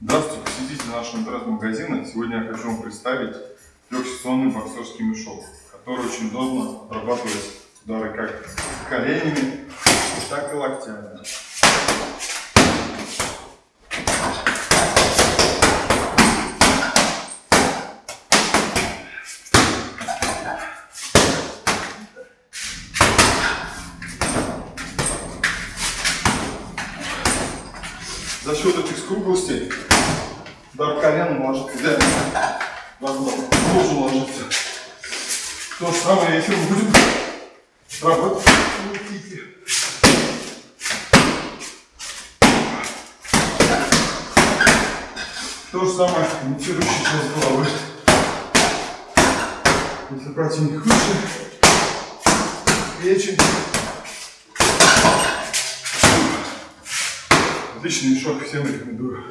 Здравствуйте, посетители нашего интернет-магазина. Сегодня я хочу вам представить трехсекционный боксерский мешок, который очень удобно обрабатывает удары как коленями, так и локтями. За счет этих скруглостей удар коленом ложится идеально. Размах тоже ложится. То же самое, если мы будем работать. То же самое, имитирующий часть головы. Если противник выше, печень. Отличный мешок, всем рекомендую.